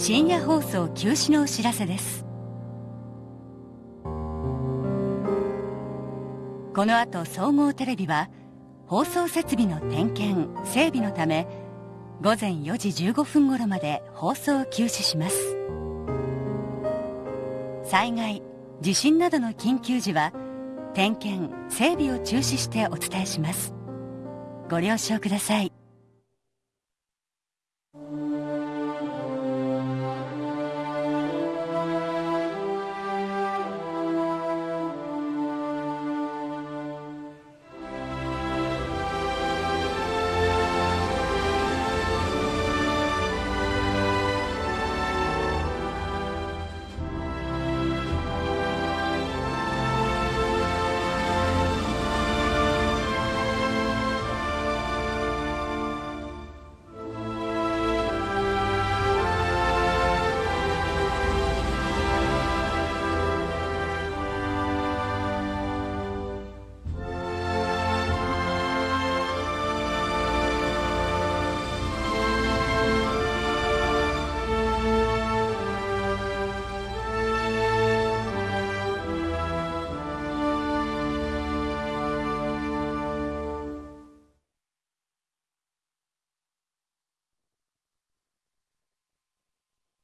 深夜放送休止のお知らせです。この後総合テレビは放送設備の点検整備のため午前4時15分頃まで放送を休止します。災害地震などの緊急時は点検整備を中止してお伝えします。ご了承ください。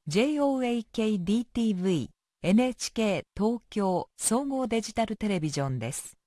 JOAKDTV NHK 東京総合デジタルテレビジョンです。